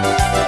Música